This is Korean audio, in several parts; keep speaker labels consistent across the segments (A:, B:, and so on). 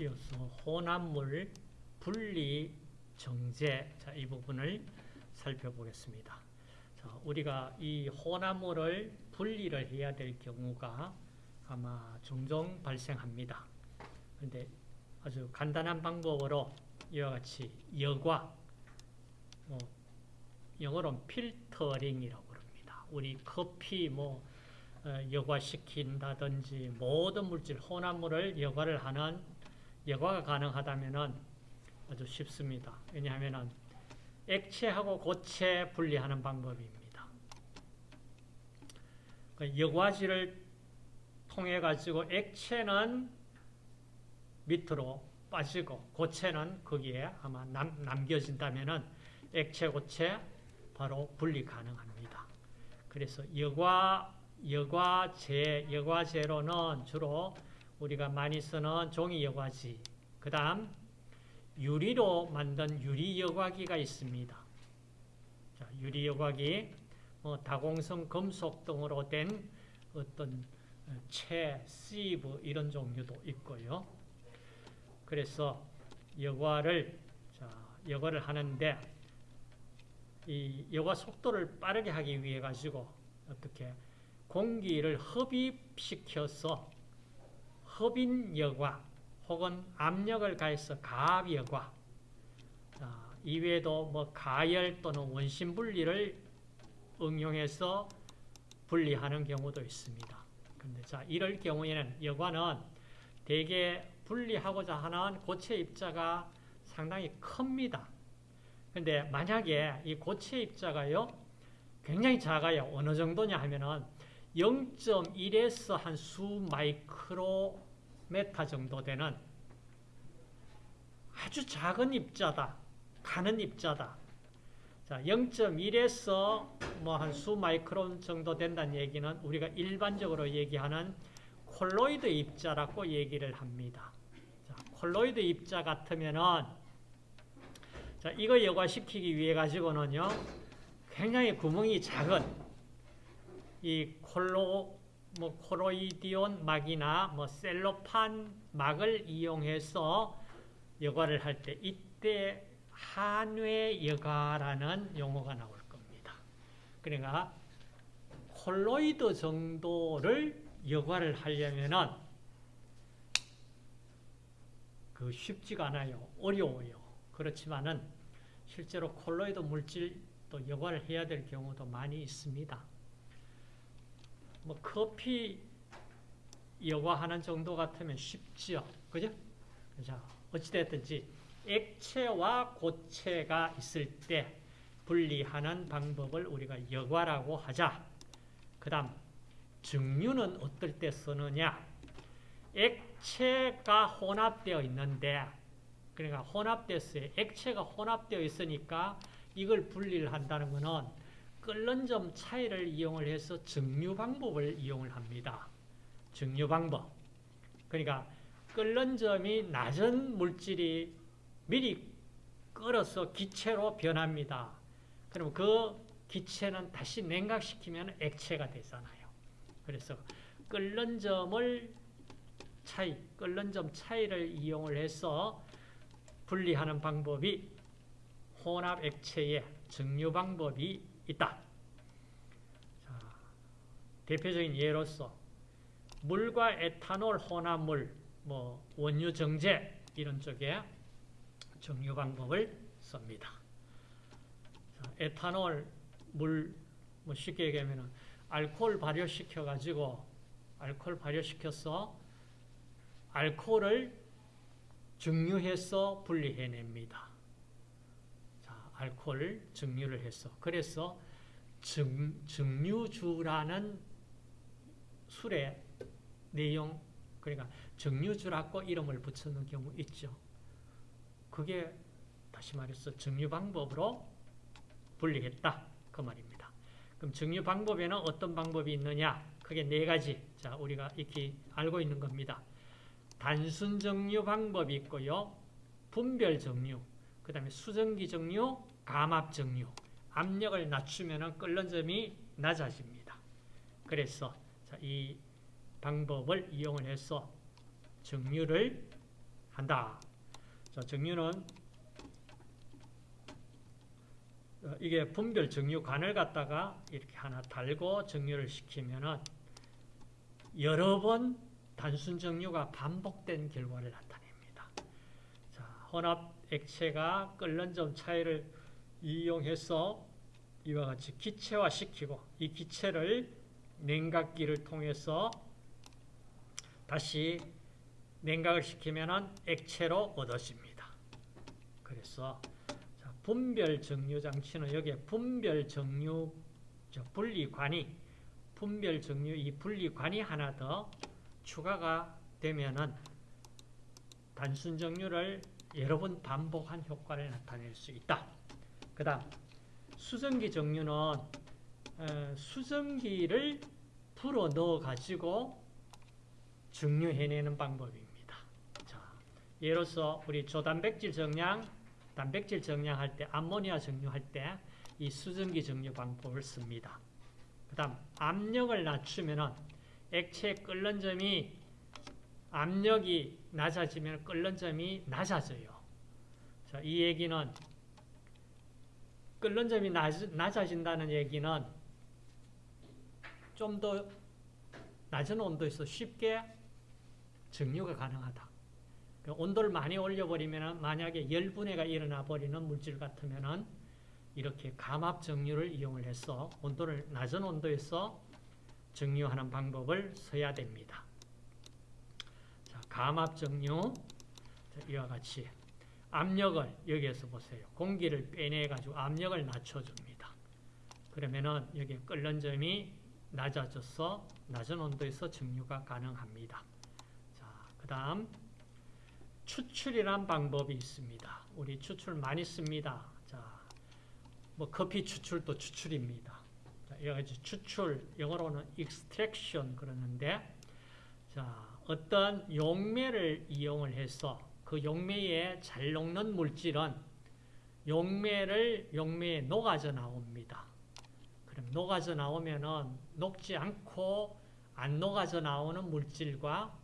A: 이어서 혼합물 분리 정제 자, 이 부분을 살펴보겠습니다. 자, 우리가 이 혼합물을 분리를 해야 될 경우가 아마 종종 발생합니다. 그런데 아주 간단한 방법으로 이와 같이 여과 뭐 영어로는 필터링이라고 그럽니다. 우리 커피 뭐 어, 여과시킨다든지 모든 물질 혼합물을 여과를 하는 여과가 가능하다면은 아주 쉽습니다. 왜냐하면은 액체하고 고체 분리하는 방법입니다. 그 여과지를 통해 가지고 액체는 밑으로 빠지고 고체는 거기에 아마 남, 남겨진다면은 액체 고체 바로 분리 가능합니다. 그래서 여과 여과제 여과제로는 주로 우리가 많이 쓰는 종이 여과지 그 다음 유리로 만든 유리 여과기가 있습니다. 자, 유리 여과기 뭐 다공성 금속 등으로 된 어떤 채, 시브 이런 종류도 있고요. 그래서 여과를 자, 여과를 하는데 이 여과 속도를 빠르게 하기 위해 가지고 어떻게 공기를 흡입시켜서 흡인 여과 혹은 압력을 가해서 가압 여과 자, 이외에도 뭐 가열 또는 원심 분리를 응용해서 분리하는 경우도 있습니다. 근데 자 이럴 경우에는 여과는 대개 분리하고자 하는 고체 입자가 상당히 큽니다. 근데 만약에 이 고체 입자가요, 굉장히 작아요. 어느 정도냐 하면은 0.1에서 한 수 마이크로메타 정도 되는 아주 작은 입자다. 가는 입자다. 자, 0.1에서 뭐 한 수 마이크론 정도 된다는 얘기는 우리가 일반적으로 얘기하는 콜로이드 입자라고 얘기를 합니다. 자, 콜로이드 입자 같으면은 자, 이거 여과시키기 위해 가지고는요, 굉장히 구멍이 작은 이 콜로, 뭐, 콜로이디온 막이나 뭐, 셀로판 막을 이용해서 여과를 할 때, 이때 한외 여과라는 용어가 나올 겁니다. 그러니까, 콜로이드 정도를 여과를 하려면은, 그 쉽지가 않아요. 어려워요. 그렇지만은 실제로 콜로이드 물질 또 여과를 해야 될 경우도 많이 있습니다. 뭐 커피 여과하는 정도 같으면 쉽죠. 그죠? 자, 어찌됐든지 액체와 고체가 있을 때 분리하는 방법을 우리가 여과라고 하자. 그 다음 증류는 어떨 때 쓰느냐? 액체가 혼합되어 있는데 그러니까 혼합됐어요. 액체가 혼합되어 있으니까 이걸 분리를 한다는 것은 끓는 점 차이를 이용을 해서 증류 방법을 이용을 합니다. 증류 방법. 그러니까 끓는 점이 낮은 물질이 미리 끓어서 기체로 변합니다. 그럼 그 기체는 다시 냉각시키면 액체가 되잖아요. 그래서 끓는 점을 차이, 끓는 점 차이를 이용을 해서 분리하는 방법이 혼합 액체의 증류 방법이 있다. 자, 대표적인 예로서 물과 에탄올 혼합물, 뭐 원유 정제 이런 쪽에 증류 방법을 씁니다. 자, 에탄올 물, 뭐 쉽게 얘기하면 알코올 발효시켜 가지고 알코올 발효시켜서 알코올을 증류해서 분리해냅니다. 자, 알코올 증류를 해서 그래서 증, 증류주라는 술의 내용 그러니까 증류주라고 이름을 붙이는 경우 있죠. 그게 다시 말해서 증류 방법으로 분리했다 그 말입니다. 그럼 증류 방법에는 어떤 방법이 있느냐? 크게 네 가지. 자, 우리가 익히 알고 있는 겁니다. 단순 정류 방법이 있고요. 분별 정류, 그 다음에 수증기 정류, 감압 정류. 압력을 낮추면 끓는 점이 낮아집니다. 그래서 이 방법을 이용을 해서 정류를 한다. 자, 정류는 어, 이게 분별 정류관을 갖다가 이렇게 하나 달고 정류를 시키면은 여러 번 단순 정류가 반복된 결과를 나타냅니다. 자, 혼합 액체가 끓는 점 차이를 이용해서 이와 같이 기체화시키고 이 기체를 냉각기를 통해서 다시 냉각을 시키면 액체로 얻어집니다. 그래서 자, 분별 정류 장치는 여기에 분별 정류 분리관이 분별 정류 이 분리관이 하나 더 추가가 되면은 단순 정류를 여러 번 반복한 효과를 나타낼 수 있다. 그 다음 수증기 정류는 어, 수증기를 불어 넣어 가지고 증류해내는 방법입니다. 자, 예로서 우리 조단백질 정량, 단백질 정량할 때, 암모니아 정류할 때 이 수증기 정류 방법을 씁니다. 그 다음 압력을 낮추면 액체 끓는 점이 압력이 낮아지면 끓는 점이 낮아져요. 자, 이 얘기는 끓는 점이 낮, 낮아진다는 얘기는 좀 더 낮은 온도에서 쉽게 증류가 가능하다. 그러니까 온도를 많이 올려버리면 만약에 열분해가 일어나 버리는 물질 같으면 이렇게 감압 정류를 이용을 해서 온도를 낮은 온도에서 정류하는 방법을 써야 됩니다. 자, 감압 정류 이와 같이 압력을 여기에서 보세요. 공기를 빼내 가지고 압력을 낮춰줍니다. 그러면은 여기 끓는 점이 낮아져서 낮은 온도에서 정류가 가능합니다. 자, 그 다음 추출이란 방법이 있습니다. 우리 추출 많이 씁니다. 자, 뭐 커피 추출도 추출입니다. 자, 여러 추출, 영어로는 extraction 그러는데, 자, 어떤 용매를 이용을 해서 그 용매에 잘 녹는 물질은 용매를 용매에 녹아져 나옵니다. 그럼 녹아져 나오면은 녹지 않고 안 녹아져 나오는 물질과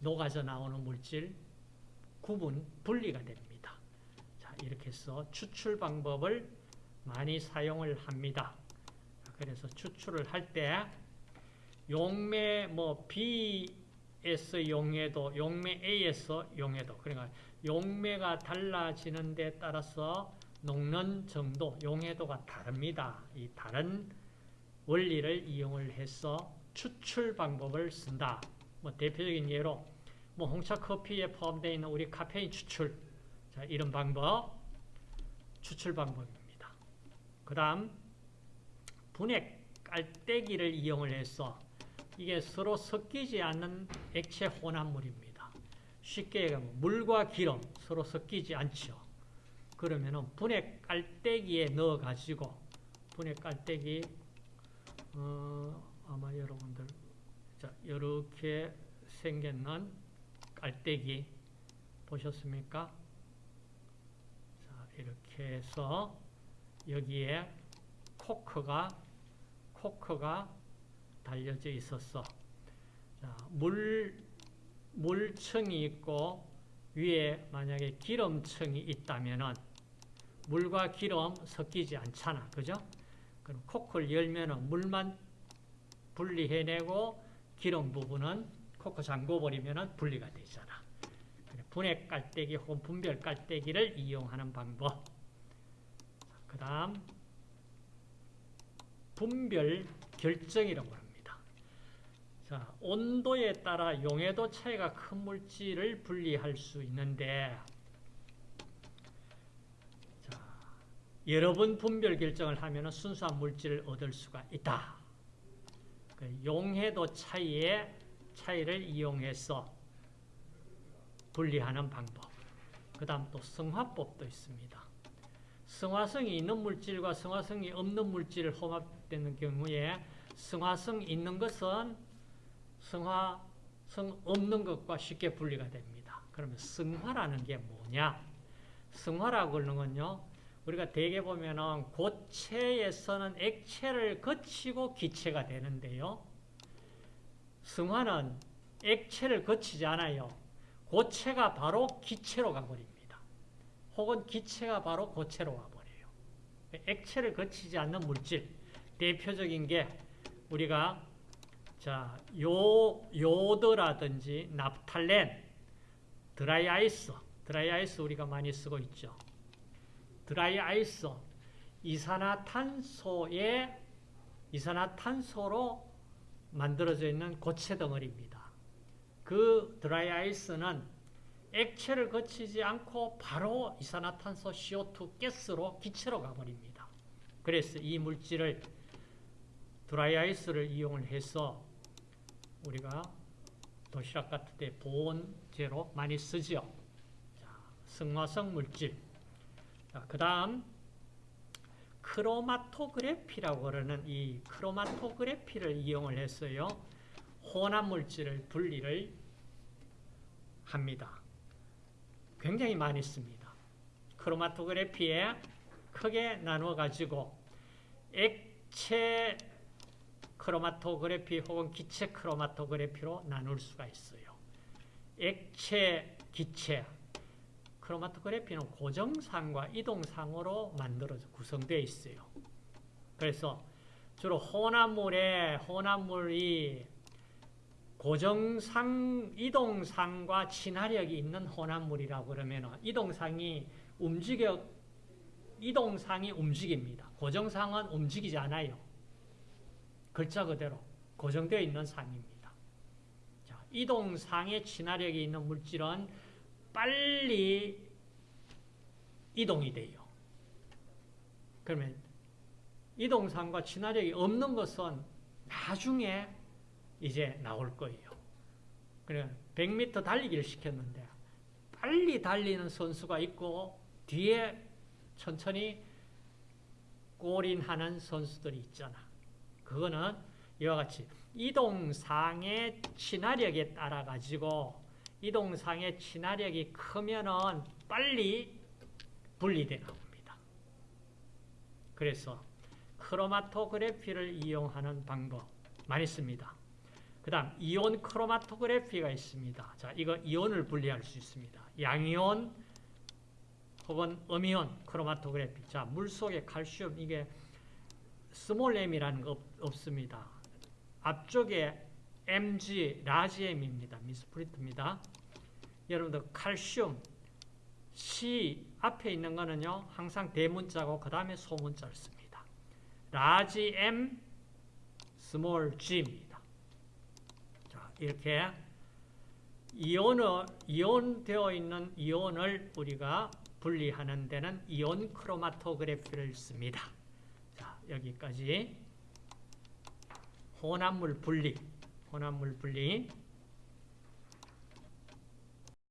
A: 녹아져 나오는 물질 구분 분리가 됩니다. 자, 이렇게 해서 추출 방법을 많이 사용을 합니다. 그래서 추출을 할 때 용매 뭐 에서 용해도 용매 A에서 용해도 그러니까 용매가 달라지는 데 따라서 녹는 정도, 용해도가 다릅니다. 이 다른 원리를 이용을 해서 추출 방법을 쓴다. 뭐 대표적인 예로 뭐 홍차 커피에 포함되어 있는 우리 카페인 추출 자, 이런 방법 추출 방법입니다. 그 다음 분해 깔때기를 이용을 해서 이게 서로 섞이지 않는 액체 혼합물입니다. 쉽게 얘기하면 물과 기름 서로 섞이지 않죠. 그러면은 분해 깔때기에 넣어 가지고 분해 깔때기 어, 아마 여러분들 자 이렇게 생겼는 깔때기 보셨습니까? 자 이렇게 해서 여기에 코크가 코크가 달려져 있었어. 자, 물 물층이 있고 위에 만약에 기름층이 있다면은 물과 기름 섞이지 않잖아. 그죠? 그럼 코크를 열면은 물만 분리해내고 기름 부분은 코크 잠궈버리면은 분리가 되잖아. 분해 깔때기 혹은 분별 깔때기를 이용하는 방법. 그 다음, 분별 결정이라고 합니다. 자, 온도에 따라 용해도 차이가 큰 물질을 분리할 수 있는데, 여러 번 분별 결정을 하면 순수한 물질을 얻을 수가 있다. 그 용해도 차이의 차이를 이용해서 분리하는 방법. 그 다음 또 성화법도 있습니다. 성화성이 있는 물질과 성화성이 없는 물질을 혼합되는 경우에 성화성 있는 것은 성화 성 없는 것과 쉽게 분리가 됩니다. 그러면 성화라는 게 뭐냐? 성화라고 하는 건요. 우리가 대개 보면은 고체에서는 액체를 거치고 기체가 되는데요. 승화는 액체를 거치지 않아요. 고체가 바로 기체로 가버립니다. 혹은 기체가 바로 고체로 가버려요. 액체를 거치지 않는 물질 대표적인 게 우리가 자, 요, 요드라든지 납탈렌, 드라이 아이스, 드라이 아이스 우리가 많이 쓰고 있죠. 드라이 아이스, 이산화탄소의 이산화탄소로 만들어져 있는 고체 덩어리입니다. 그 드라이 아이스는 액체를 거치지 않고 바로 이산화탄소 CO2 가스로 기체로 가버립니다. 그래서 이 물질을 드라이 아이스를 이용을 해서 우리가 도시락 같은 데 보온제로 많이 쓰죠. 자, 승화성 물질. 그 다음 크로마토그래피라고 그러는 이 크로마토그래피를 이용을 했어요. 혼합 물질을 분리를 합니다. 굉장히 많이 씁니다. 크로마토그래피에 크게 나누어 가지고 액체 크로마토그래피 혹은 기체 크로마토그래피로 나눌 수가 있어요. 액체, 기체 크로마토그래피는 고정상과 이동상으로 만들어져 구성되어 있어요. 그래서 주로 혼합물에 혼합물이 고정상, 이동상과 친화력이 있는 혼합물이라고 그러면 이동상이 움직여 이동상이 움직입니다. 고정상은 움직이지 않아요. 글자 그대로 고정되어 있는 상입니다. 자, 이동상의 친화력이 있는 물질은 빨리 이동이 돼요. 그러면 이동상과 친화력이 없는 것은 나중에 이제 나올 거예요. 그래 100m 달리기를 시켰는데 빨리 달리는 선수가 있고 뒤에 천천히 골인하는 선수들이 있잖아. 그거는 이와 같이 이동상의 친화력에 따라 가지고 이동상의 친화력이 크면은 빨리 분리되나 봅니다. 그래서 크로마토그래피를 이용하는 방법 많이 씁니다. 그 다음 이온 크로마토그래피가 있습니다. 자, 이거 이온을 분리할 수 있습니다. 양이온 혹은 음이온 크로마토그래피. 자, 물 속에 칼슘 이게 small m이라는 거 없, 습니다 앞쪽에 mg large m입니다. 미스프린트입니다. 여러분들 칼슘 C 앞에 있는 거는요. 항상 대문자고 그 다음에 소문자를 씁니다. large M small G입니다. 자, 이렇게 이온을 이온되어 있는 이온을 우리가 분리하는 데는 이온 크로마토그래피를 씁니다. 자, 여기까지. 혼합물 분리, 혼합물 분리